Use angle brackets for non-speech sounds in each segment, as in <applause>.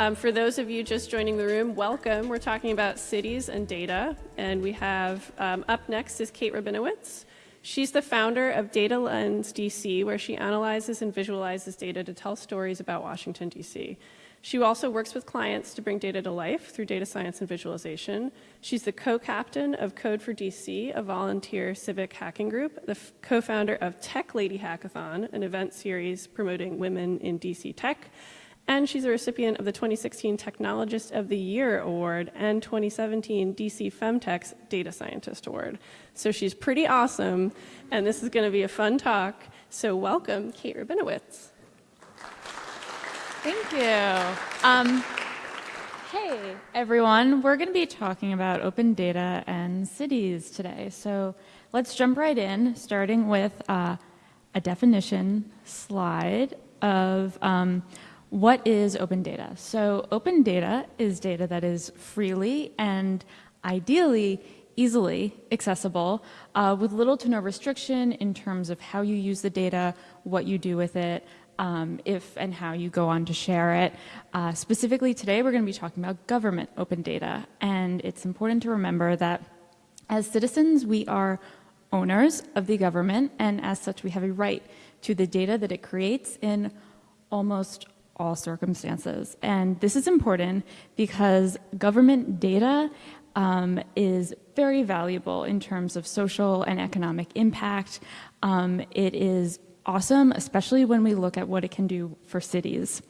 Um, for those of you just joining the room, welcome. We're talking about cities and data, and we have um, up next is Kate Rabinowitz. She's the founder of Data Lens DC, where she analyzes and visualizes data to tell stories about Washington, D.C. She also works with clients to bring data to life through data science and visualization. She's the co-captain of Code for DC, a volunteer civic hacking group, the co-founder of Tech Lady Hackathon, an event series promoting women in DC tech, and she's a recipient of the 2016 Technologist of the Year Award and 2017 DC Femtech's Data Scientist Award. So she's pretty awesome, and this is going to be a fun talk. So welcome, Kate Rabinowitz. Thank you. Um, hey, everyone. We're going to be talking about open data and cities today. So let's jump right in, starting with uh, a definition slide of um, what is open data. So open data is data that is freely and ideally easily accessible uh, with little to no restriction in terms of how you use the data, what you do with it, um, if and how you go on to share it. Uh, specifically today, we're going to be talking about government open data. And it's important to remember that as citizens, we are owners of the government, and as such, we have a right to the data that it creates in almost all circumstances. And this is important because government data um, is very valuable in terms of social and economic impact. Um, it is awesome, especially when we look at what it can do for cities.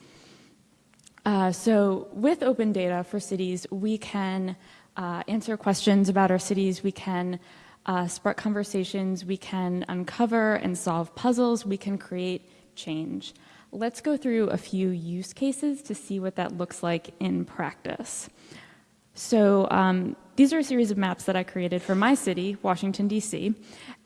Uh, so with open data for cities, we can uh, answer questions about our cities, we can uh, spark conversations, we can uncover and solve puzzles, we can create change. Let's go through a few use cases to see what that looks like in practice. So um, these are a series of maps that I created for my city, Washington, D.C.,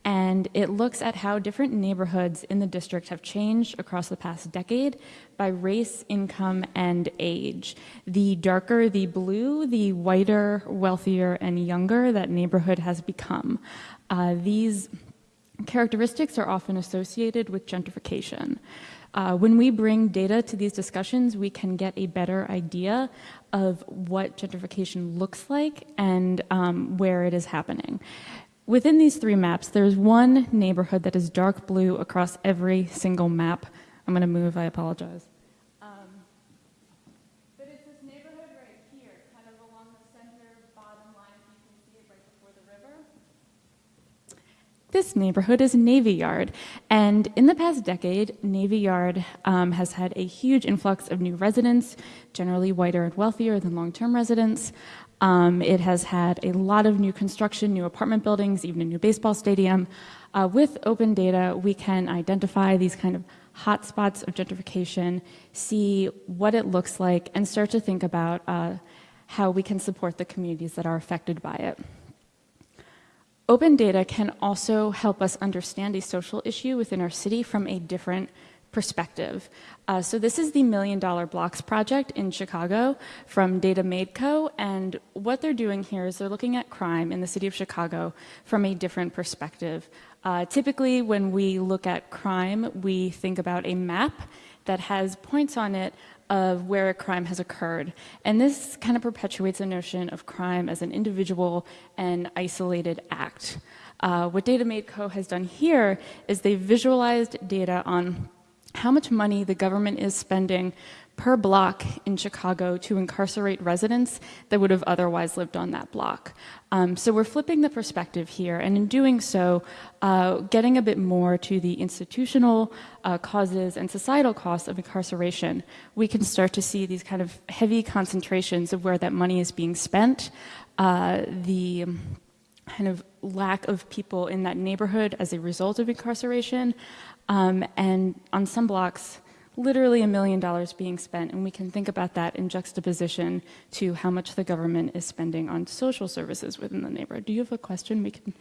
and it looks at how different neighborhoods in the district have changed across the past decade by race, income, and age. The darker the blue, the whiter, wealthier, and younger that neighborhood has become. Uh, these characteristics are often associated with gentrification. Uh, when we bring data to these discussions, we can get a better idea of what gentrification looks like and um, where it is happening. Within these three maps, there's one neighborhood that is dark blue across every single map. I'm going to move, I apologize. Um, but it's this neighborhood right here, kind of along the center bottom line, you can see it right before the river. This neighborhood is Navy Yard, and in the past decade, Navy Yard um, has had a huge influx of new residents, generally whiter and wealthier than long-term residents. Um, it has had a lot of new construction, new apartment buildings, even a new baseball stadium. Uh, with open data, we can identify these kind of hotspots of gentrification, see what it looks like, and start to think about uh, how we can support the communities that are affected by it. Open data can also help us understand a social issue within our city from a different perspective. Uh, so this is the Million Dollar Blocks project in Chicago from Data Made Co. And what they're doing here is they're looking at crime in the city of Chicago from a different perspective. Uh, typically, when we look at crime, we think about a map that has points on it of where a crime has occurred. And this kind of perpetuates the notion of crime as an individual and isolated act. Uh, what Data Made Co. has done here is they visualized data on how much money the government is spending per block in Chicago to incarcerate residents that would have otherwise lived on that block. Um, so we're flipping the perspective here, and in doing so, uh, getting a bit more to the institutional uh, causes and societal costs of incarceration, we can start to see these kind of heavy concentrations of where that money is being spent, uh, the kind of lack of people in that neighborhood as a result of incarceration, um, and on some blocks, literally a million dollars being spent, and we can think about that in juxtaposition to how much the government is spending on social services within the neighborhood. Do you have a question? We can.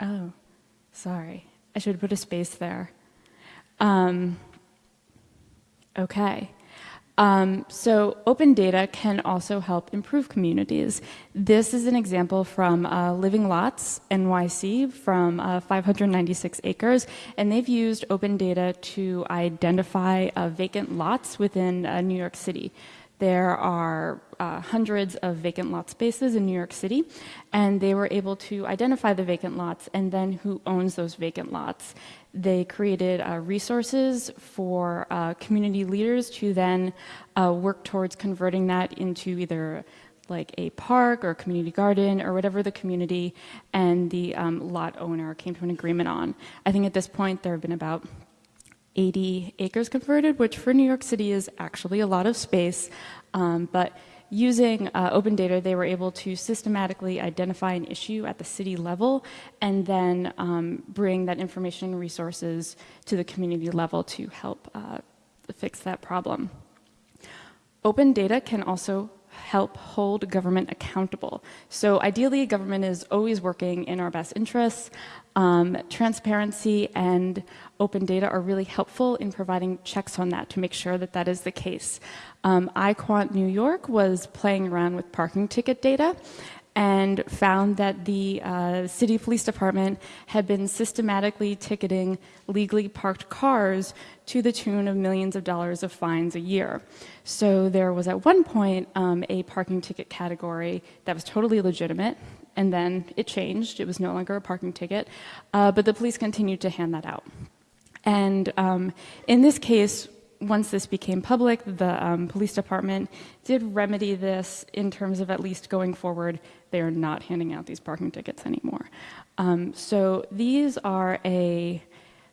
Oh, sorry. I should put a space there. Um, okay. Um, so open data can also help improve communities. This is an example from uh, Living Lots NYC from uh, 596 acres, and they've used open data to identify uh, vacant lots within uh, New York City. There are uh, hundreds of vacant lot spaces in New York City, and they were able to identify the vacant lots and then who owns those vacant lots. They created uh, resources for uh, community leaders to then uh, work towards converting that into either like a park or a community garden or whatever the community and the um, lot owner came to an agreement on. I think at this point there have been about 80 acres converted, which for New York City is actually a lot of space. Um, but using uh, open data, they were able to systematically identify an issue at the city level and then um, bring that information and resources to the community level to help uh, fix that problem. Open data can also help hold government accountable. So ideally, government is always working in our best interests. Um, transparency and open data are really helpful in providing checks on that to make sure that that is the case. Um, iQuant New York was playing around with parking ticket data and found that the uh, city police department had been systematically ticketing legally parked cars to the tune of millions of dollars of fines a year. So there was at one point um, a parking ticket category that was totally legitimate, and then it changed. It was no longer a parking ticket, uh, but the police continued to hand that out. And um, in this case, once this became public, the um, police department did remedy this in terms of at least going forward, they are not handing out these parking tickets anymore. Um, so these are a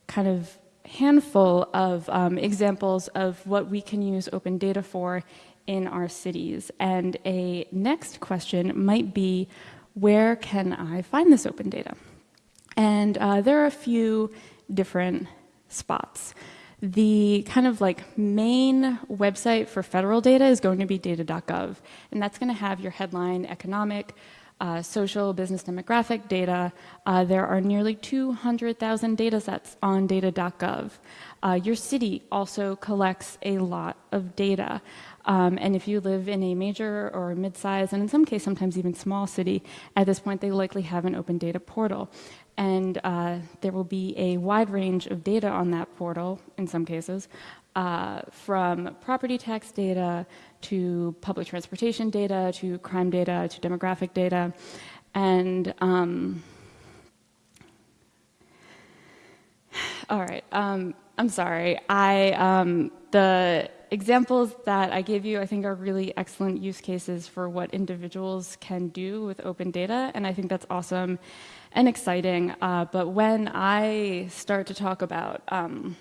kind of handful of um, examples of what we can use open data for in our cities. And a next question might be, where can I find this open data? And uh, there are a few different spots. The kind of like main website for federal data is going to be data.gov, and that's going to have your headline economic, uh, social, business demographic data. Uh, there are nearly 200,000 data sets on data.gov. Uh, your city also collects a lot of data. Um, and if you live in a major or mid-sized, and in some cases sometimes even small city, at this point they likely have an open data portal and uh, there will be a wide range of data on that portal in some cases, uh, from property tax data to public transportation data to crime data to demographic data. And um, all right, um, I'm sorry. I um, the examples that I gave you, I think, are really excellent use cases for what individuals can do with open data, and I think that's awesome and exciting. Uh, but when I start to talk about um,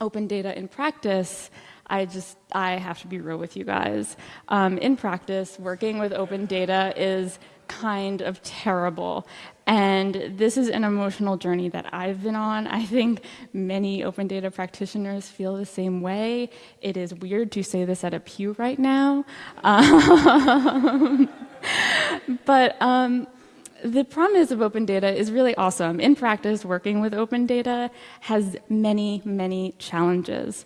open data in practice, I just, I have to be real with you guys. Um, in practice, working with open data is kind of terrible. And this is an emotional journey that I've been on. I think many open data practitioners feel the same way. It is weird to say this at a pew right now. <laughs> Um, but um, the promise of open data is really awesome. In practice, working with open data has many, many challenges.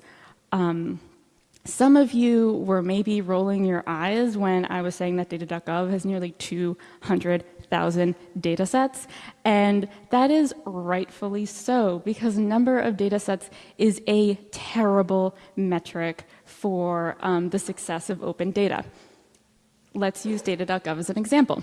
Um, some of you were maybe rolling your eyes when I was saying that data.gov has nearly 200,000 data sets, and that is rightfully so because number of data sets is a terrible metric for um, the success of open data. Let's use data.gov as an example.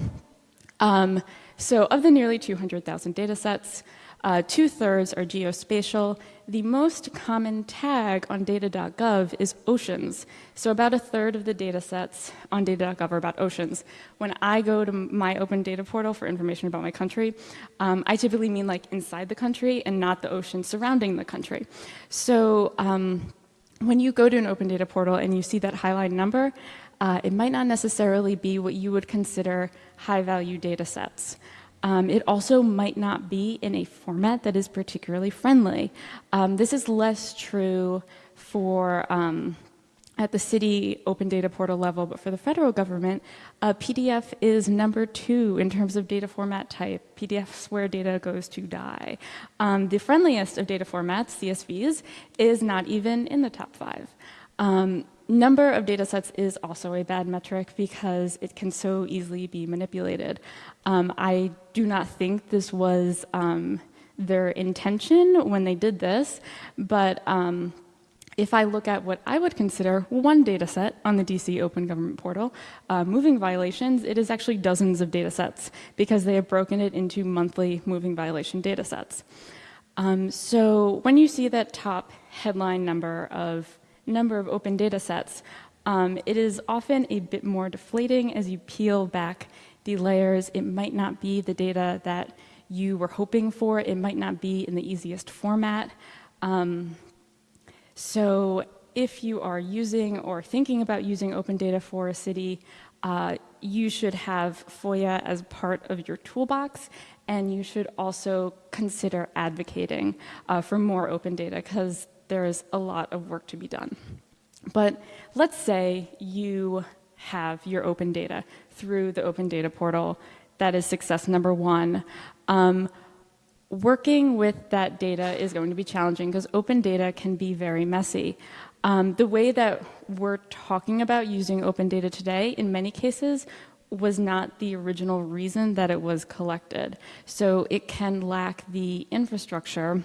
Um, so of the nearly 200,000 data sets, uh, two-thirds are geospatial. The most common tag on data.gov is oceans. So about a third of the data sets on data.gov are about oceans. When I go to my open data portal for information about my country, um, I typically mean like inside the country and not the ocean surrounding the country. So um, when you go to an open data portal and you see that highlight number, uh, it might not necessarily be what you would consider high-value data sets. Um, it also might not be in a format that is particularly friendly. Um, this is less true for um, at the city open data portal level, but for the federal government, uh, PDF is number two in terms of data format type. PDFs where data goes to die. Um, the friendliest of data formats, CSVs, is not even in the top five. Um, number of data sets is also a bad metric because it can so easily be manipulated. Um, I do not think this was um, their intention when they did this, but um, if I look at what I would consider one data set on the DC Open Government Portal, uh, moving violations, it is actually dozens of data sets because they have broken it into monthly moving violation data sets. Um, so when you see that top headline number of number of open data sets, um, it is often a bit more deflating as you peel back the layers. It might not be the data that you were hoping for. It might not be in the easiest format. Um, so if you are using or thinking about using open data for a city, uh, you should have FOIA as part of your toolbox, and you should also consider advocating uh, for more open data because there is a lot of work to be done. But let's say you have your open data through the open data portal. That is success number one. Um, working with that data is going to be challenging because open data can be very messy. Um, the way that we're talking about using open data today, in many cases, was not the original reason that it was collected. So it can lack the infrastructure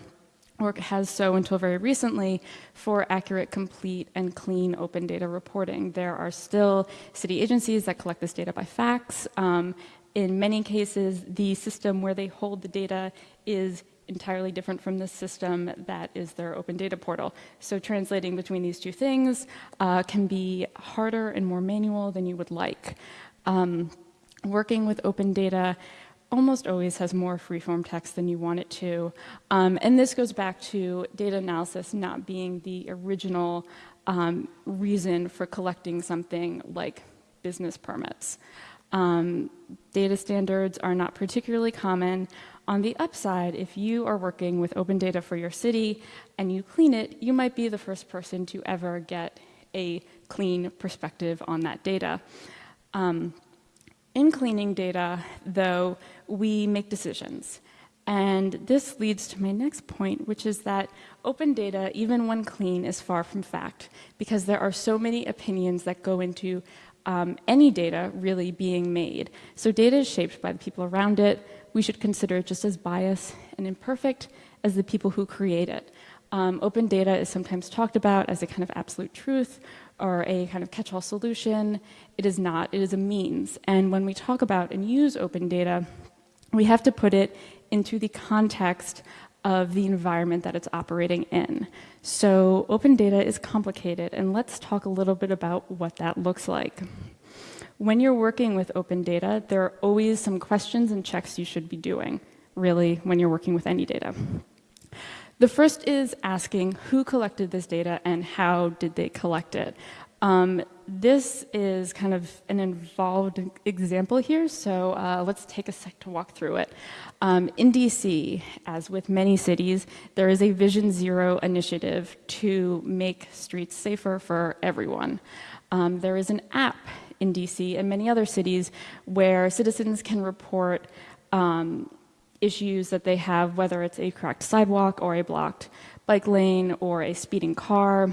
or has so until very recently for accurate, complete, and clean open data reporting. There are still city agencies that collect this data by fax, um, in many cases, the system where they hold the data is entirely different from the system that is their open data portal. So translating between these two things uh, can be harder and more manual than you would like. Um, working with open data almost always has more freeform text than you want it to. Um, and this goes back to data analysis not being the original um, reason for collecting something like business permits. Um, data standards are not particularly common. On the upside, if you are working with open data for your city and you clean it, you might be the first person to ever get a clean perspective on that data. In cleaning data, though, we make decisions. And this leads to my next point, which is that open data, even when clean, is far from fact because there are so many opinions that go into um, any data really being made. So data is shaped by the people around it. We should consider it just as biased and imperfect as the people who create it. Um, open data is sometimes talked about as a kind of absolute truth or a kind of catch-all solution. It is not, it is a means. And when we talk about and use open data, we have to put it into the context of the environment that it's operating in. So open data is complicated, and let's talk a little bit about what that looks like. When you're working with open data, there are always some questions and checks you should be doing, really, when you're working with any data. The first is asking who collected this data and how did they collect it. Um, this is kind of an involved example here, so uh, let's take a sec to walk through it. Um, in DC, as with many cities, there is a Vision Zero initiative to make streets safer for everyone. Um, there is an app in DC and many other cities where citizens can report um, issues that they have, whether it's a cracked sidewalk or a blocked bike lane or a speeding car.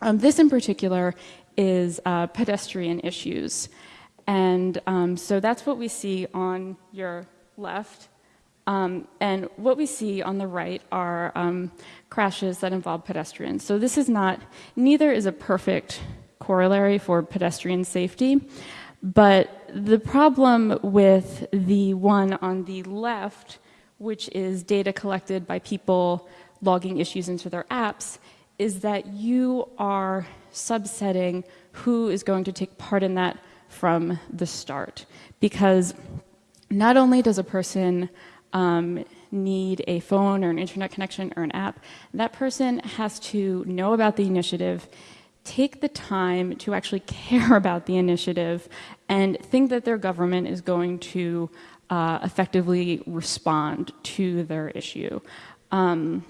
Um, this in particular is uh, pedestrian issues. And um, so that's what we see on your left. Um, and what we see on the right are um, crashes that involve pedestrians. So this is not, neither is a perfect corollary for pedestrian safety, but the problem with the one on the left, which is data collected by people logging issues into their apps, is that you are subsetting who is going to take part in that from the start. Because not only does a person um, need a phone or an internet connection or an app, that person has to know about the initiative, take the time to actually <laughs> care about the initiative, and think that their government is going to uh, effectively respond to their issue. Um,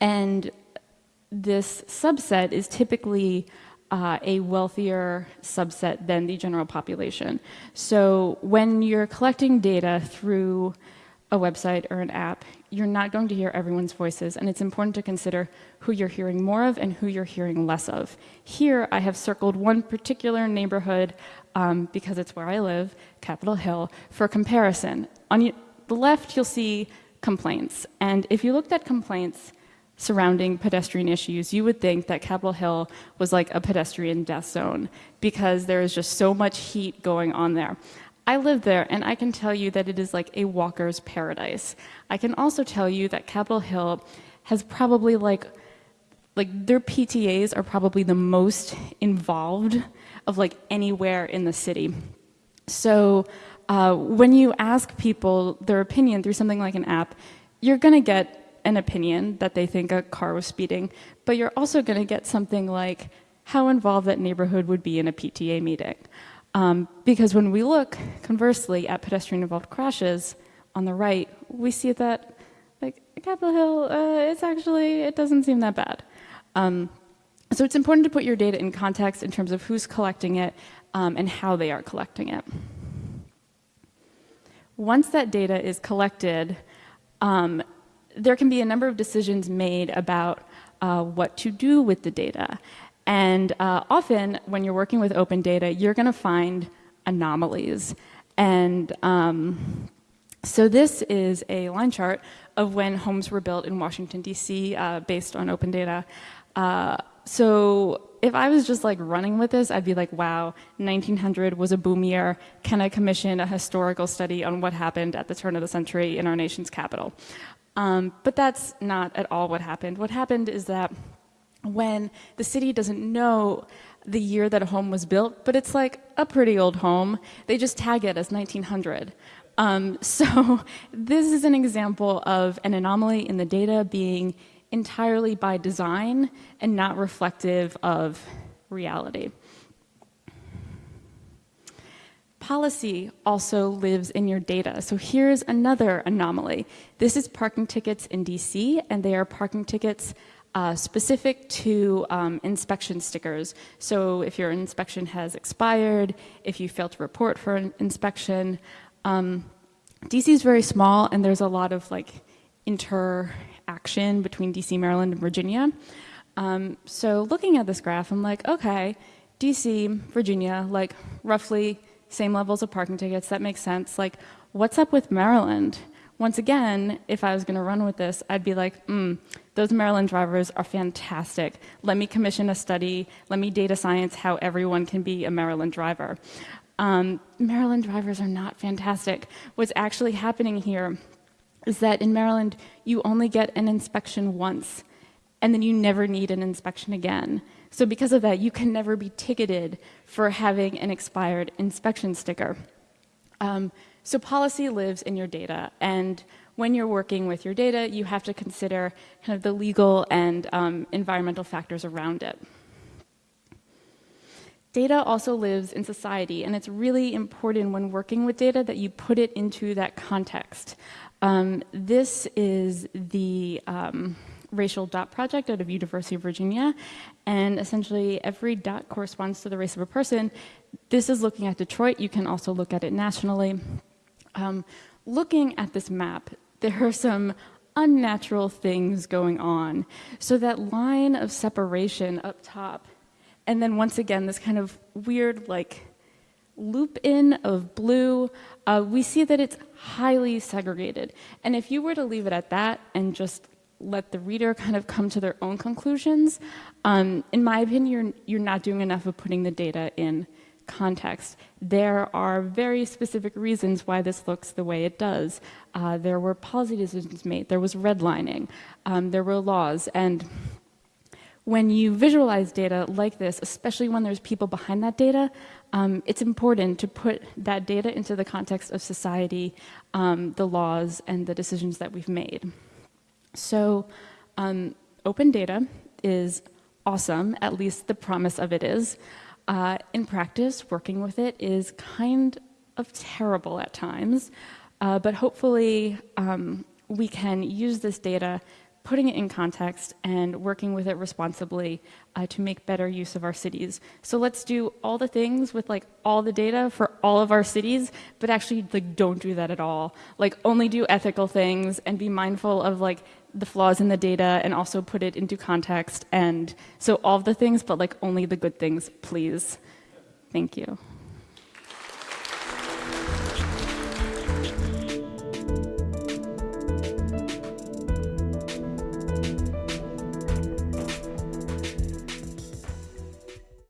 and this subset is typically uh, a wealthier subset than the general population. So when you're collecting data through a website or an app, you're not going to hear everyone's voices, and it's important to consider who you're hearing more of and who you're hearing less of. Here, I have circled one particular neighborhood um, because it's where I live, Capitol Hill, for comparison. On the left, you'll see complaints, and if you looked at complaints surrounding pedestrian issues, you would think that Capitol Hill was like a pedestrian death zone because there is just so much heat going on there. I live there and I can tell you that it is like a walker's paradise. I can also tell you that Capitol Hill has probably like like their PTAs are probably the most involved of like anywhere in the city. So uh, when you ask people their opinion through something like an app, you're gonna get an opinion that they think a car was speeding, but you're also gonna get something like how involved that neighborhood would be in a PTA meeting. Um, because when we look, conversely, at pedestrian-involved crashes on the right, we see that, like, Capitol Hill, uh, it's actually, it doesn't seem that bad. Um, so it's important to put your data in context in terms of who's collecting it um, and how they are collecting it. Once that data is collected, um, there can be a number of decisions made about uh, what to do with the data. And uh, often, when you're working with open data, you're going to find anomalies. And um, so this is a line chart of when homes were built in Washington, D.C., uh, based on open data. Uh, so if I was just like running with this, I'd be like, wow, 1900 was a boom year. Can I commission a historical study on what happened at the turn of the century in our nation's capital? Um, but that's not at all what happened. What happened is that when the city doesn't know the year that a home was built, but it's like a pretty old home. They just tag it as 1900. Um, <laughs> so this is an example of an anomaly in the data being entirely by design and not reflective of reality. Policy also lives in your data. So here's another anomaly. This is parking tickets in DC, and they are parking tickets uh, specific to um, inspection stickers. So if your inspection has expired, if you fail to report for an inspection, um, DC is very small and there's a lot of like interaction between DC, Maryland, and Virginia. Um, so looking at this graph, I'm like, okay, DC, Virginia, like roughly same levels of parking tickets, that makes sense. Like, what's up with Maryland? Once again, if I was gonna run with this, I'd be like, hmm, those Maryland drivers are fantastic. Let me commission a study. Let me data science how everyone can be a Maryland driver. Um, Maryland drivers are not fantastic. What's actually happening here is that in Maryland, you only get an inspection once, and then you never need an inspection again. So because of that, you can never be ticketed for having an expired inspection sticker. Um, so policy lives in your data, and when you're working with your data, you have to consider kind of the legal and um, environmental factors around it. Data also lives in society, and it's really important when working with data that you put it into that context. Um, this is the um, racial dot project out of University of Virginia, and essentially every dot corresponds to the race of a person. This is looking at Detroit. You can also look at it nationally. Um, looking at this map, there are some unnatural things going on. So that line of separation up top, and then once again, this kind of weird like loop in of blue, uh, we see that it's highly segregated. And if you were to leave it at that and just let the reader kind of come to their own conclusions, um, in my opinion, you're, you're not doing enough of putting the data in context. There are very specific reasons why this looks the way it does. Uh, there were policy decisions made, there was redlining, um, there were laws, and when you visualize data like this, especially when there's people behind that data, um, it's important to put that data into the context of society, um, the laws, and the decisions that we've made. So um, open data is awesome, at least the promise of it is. Uh, in practice, working with it is kind of terrible at times, uh, but hopefully um, we can use this data putting it in context and working with it responsibly uh, to make better use of our cities. So let's do all the things with like all the data for all of our cities, but actually like don't do that at all. Like only do ethical things and be mindful of like the flaws in the data and also put it into context and so all the things, but like only the good things, please. Thank you.